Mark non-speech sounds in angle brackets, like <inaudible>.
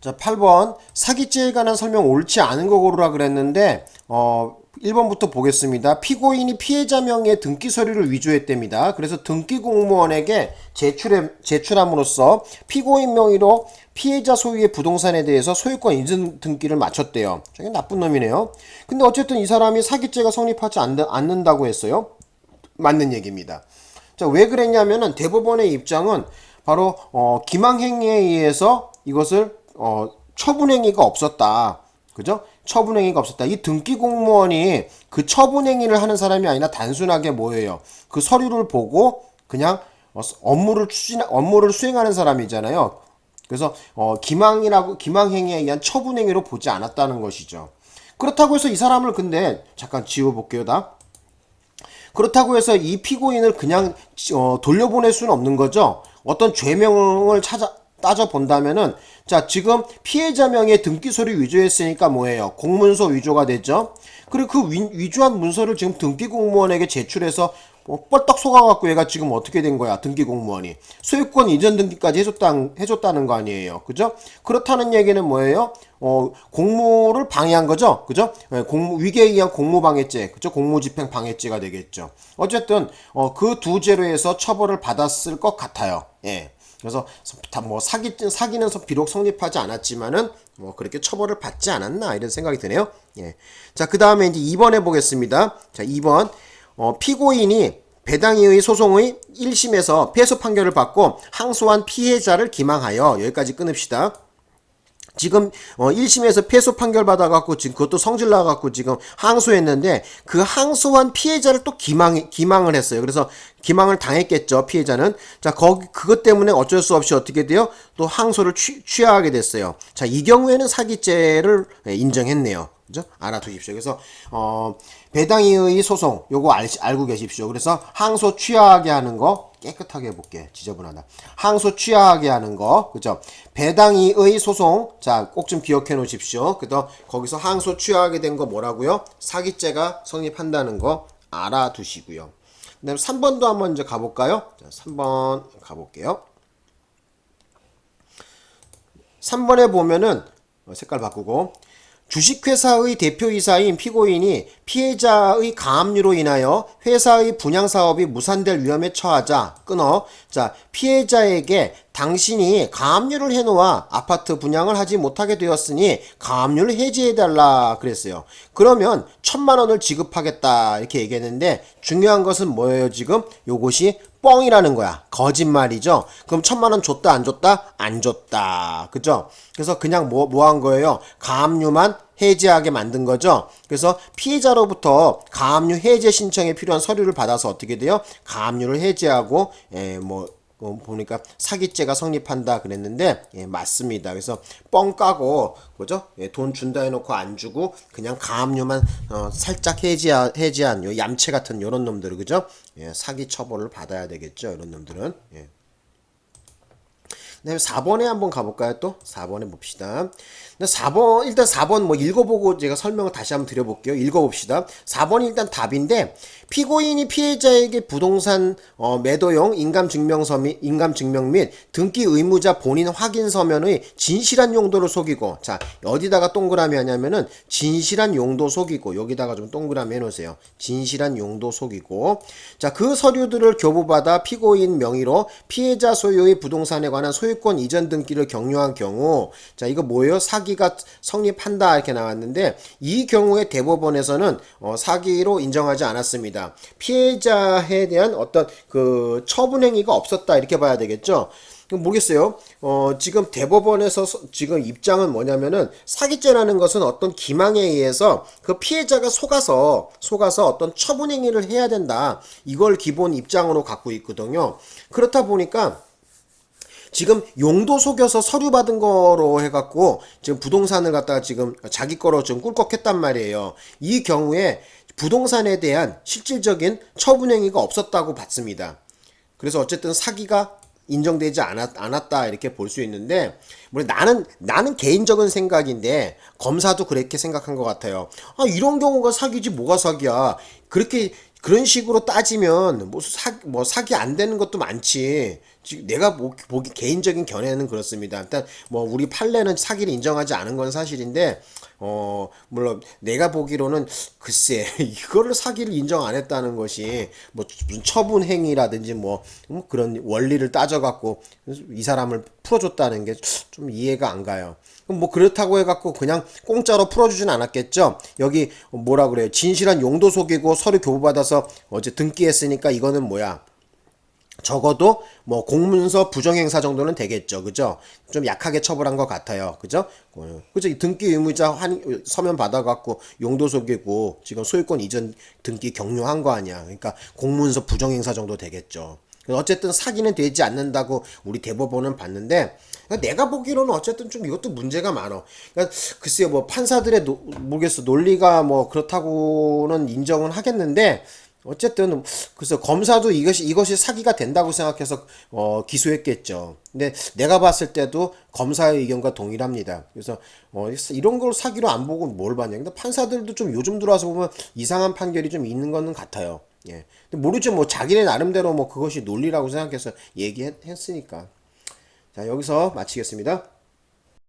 자, 8번 사기죄에 관한 설명 옳지 않은 거 고르라 그랬는데 어 1번부터 보겠습니다. 피고인이 피해자 명의 등기 서류를 위조했답니다. 그래서 등기 공무원에게 제출해, 제출함으로써 피고인 명의로 피해자 소유의 부동산에 대해서 소유권 인증 등기를 마쳤대요. 저게 나쁜 놈이네요. 근데 어쨌든 이 사람이 사기죄가 성립하지 않, 않는다고 했어요. 맞는 얘기입니다. 자, 왜 그랬냐면은 대법원의 입장은 바로 어, 기망행위에 의해서 이것을 어, 처분행위가 없었다. 그죠? 처분행위가 없었다. 이 등기 공무원이 그 처분행위를 하는 사람이 아니라 단순하게 뭐예요? 그 서류를 보고 그냥 어, 업무를 추진, 업무를 수행하는 사람이잖아요. 그래서 어, 기망이라고 기망행위에 의한 처분행위로 보지 않았다는 것이죠. 그렇다고 해서 이 사람을 근데 잠깐 지워볼게요, 다. 그렇다고 해서 이 피고인을 그냥 어, 돌려보낼 수는 없는 거죠. 어떤 죄명을 찾아 따져 본다면은 자 지금 피해자 명의 등기 서류 위조했으니까 뭐예요? 공문서 위조가 됐죠. 그리고 그 위, 위조한 문서를 지금 등기 공무원에게 제출해서 뭐 뻘떡 속아갖고 얘가 지금 어떻게 된 거야? 등기 공무원이 소유권 이전 등기까지 해줬다, 해줬다는 거 아니에요, 그죠? 그렇다는 얘기는 뭐예요? 어 공무를 방해한 거죠, 그죠? 네, 공무 위계에 의한 공무방해죄, 그죠? 공무집행 방해죄가 되겠죠. 어쨌든 어, 그 두 죄로 해서 처벌을 받았을 것 같아요. 예. 그래서 다뭐 사기 사기는 비록 성립하지 않았지만은 뭐 그렇게 처벌을 받지 않았나 이런 생각이 드네요. 예. 자, 그 다음에 이제 2번 해 보겠습니다. 자, 2번. 어, 피고인이 배당이의 소송의 1심에서 패소 판결을 받고 항소한 피해자를 기망하여 여기까지 끊읍시다. 지금 어 1심에서 패소 판결 받아갖고 지금 그것도 성질 나갖고 지금 항소했는데 그 항소한 피해자를 또 기망 기망을 했어요. 그래서 기망을 당했겠죠 피해자는 자 거기 그것 때문에 어쩔 수 없이 어떻게 돼요? 또 항소를 취, 취하게 됐어요. 자 이 경우에는 사기죄를 예, 인정했네요. 그죠? 알아두십시오. 그래서 어 배당이의 소송 요거 알, 알고 계십시오. 그래서 항소 취하게 하는 거 깨끗하게 해볼게. 지저분하다. 항소 취하게 하는 거. 그죠? 배당이의 소송. 자, 꼭 좀 기억해 놓으십시오. 그래서 거기서 항소 취하게 된 거 뭐라고요? 사기죄가 성립한다는 거 알아두시고요. 그 다음 3번도 한번 이제 가볼까요? 자, 3번 가볼게요. 3번에 보면은 어, 색깔 바꾸고 주식회사의 대표이사인 피고인이 피해자의 가압류로 인하여 회사의 분양사업이 무산될 위험에 처하자 끊어 자 피해자에게 당신이 가압류를 해놓아 아파트 분양을 하지 못하게 되었으니 가압류를 해지해달라 그랬어요. 그러면 천만원을 지급하겠다 이렇게 얘기했는데 중요한 것은 뭐예요 지금? 요것이 뻥이라는 거야. 거짓말이죠. 그럼 천만 원 줬다 안 줬다? 안 줬다. 그죠? 그래서 그냥 뭐 뭐 한 거예요? 가압류만 해제하게 만든 거죠. 그래서 피해자로부터 가압류 해제 신청에 필요한 서류를 받아서 어떻게 돼요? 가압류를 해제하고 에, 뭐 어, 보니까 사기죄가 성립한다 그랬는데 예, 맞습니다. 그래서 뻥 까고 그죠? 예, 돈 준다 해놓고 안 주고 그냥 가압류만 어, 살짝 해지한, 해지한 요 얌체 같은 요런 놈들 그죠? 예, 사기 처벌을 받아야 되겠죠. 이런 놈들은 예. 네, 4번에 한번 가볼까요? 또 4번에 봅시다. 4번 일단 4번 뭐 읽어보고 제가 설명을 다시 한번 드려볼게요. 읽어봅시다. 4번이 일단 답인데 피고인이 피해자에게 부동산 어, 매도용 인감증명서 및 인감증명 및 등기 의무자 본인 확인 서면의 진실한 용도를 속이고 자 어디다가 동그라미 하냐면은 진실한 용도 속이고 여기다가 좀 동그라미 해놓으세요. 진실한 용도 속이고 자 그 서류들을 교부받아 피고인 명의로 피해자 소유의 부동산에 관한 소유권 이전 등기를 경유한 경우 자 이거 뭐예요? 사기가 성립한다 이렇게 나왔는데 이 경우에 대법원에서는 어, 사기로 인정하지 않았습니다. 있습니다. 피해자에 대한 어떤 그 처분 행위가 없었다 이렇게 봐야 되겠죠. 모르겠어요. 어, 지금 대법원에서 지금 입장은 뭐냐면은 사기죄라는 것은 어떤 기망에 의해서 그 피해자가 속아서 속아서 어떤 처분 행위를 해야 된다. 이걸 기본 입장으로 갖고 있거든요. 그렇다 보니까 지금 용도 속여서 서류 받은 거로 해갖고 지금 부동산을 갖다가 지금 자기 거로 좀 꿀꺽했단 말이에요. 이 경우에 부동산에 대한 실질적인 처분 행위가 없었다고 봤습니다. 그래서 어쨌든 사기가 인정되지 않았, 다 이렇게 볼 수 있는데 뭐 나는 나는 개인적인 생각인데 검사도 그렇게 생각한 것 같아요. 아 이런 경우가 사기지 뭐가 사기야. 그렇게 그런 식으로 따지면 뭐, 사, 뭐 사기 안 되는 것도 많지. 지금 내가 보, 보기 개인적인 견해는 그렇습니다. 일단 뭐 우리 판례는 사기를 인정하지 않은 건 사실인데 어 물론 내가 보기로는 글쎄 <laughs> 이거를 사기를 인정 안 했다는 것이 뭐 무슨 처분 행위라든지 뭐, 뭐 그런 원리를 따져갖고 이 사람을 풀어줬다는 게 좀 이해가 안 가요. 뭐 그렇다고 해갖고 그냥 공짜로 풀어주진 않았겠죠. 여기 뭐라 그래요? 진실한 용도 속이고 서류 교부받아서 어제 등기했으니까 이거는 뭐야? 적어도 뭐 공문서 부정행사 정도는 되겠죠. 그죠? 좀 약하게 처벌한 것 같아요. 그죠? 어, 그죠? 이 등기 의무자 환, 서면 받아갖고 용도 속이고 지금 소유권 이전 등기 격려한 거 아니야. 그러니까 공문서 부정행사 정도 되겠죠. 어쨌든 사기는 되지 않는다고 우리 대법원은 봤는데 그러니까 내가 보기로는 어쨌든 좀 이것도 문제가 많어. 그러니까 글쎄요 뭐 판사들의 노, 모르겠어 논리가 뭐 그렇다고는 인정은 하겠는데 어쨌든 그래서 검사도 이것이 이것이 사기가 된다고 생각해서 어 기소했겠죠. 근데 내가 봤을 때도 검사의 의견과 동일합니다. 그래서 어 이런 걸 사기로 안 보고 뭘 봤냐. 근데 판사들도 좀 요즘 들어와서 보면 이상한 판결이 좀 있는 거는 같아요. 예. 근데 모르죠. 뭐 자기네 나름대로 뭐 그것이 논리라고 생각해서 얘기했으니까. 자, 여기서 마치겠습니다.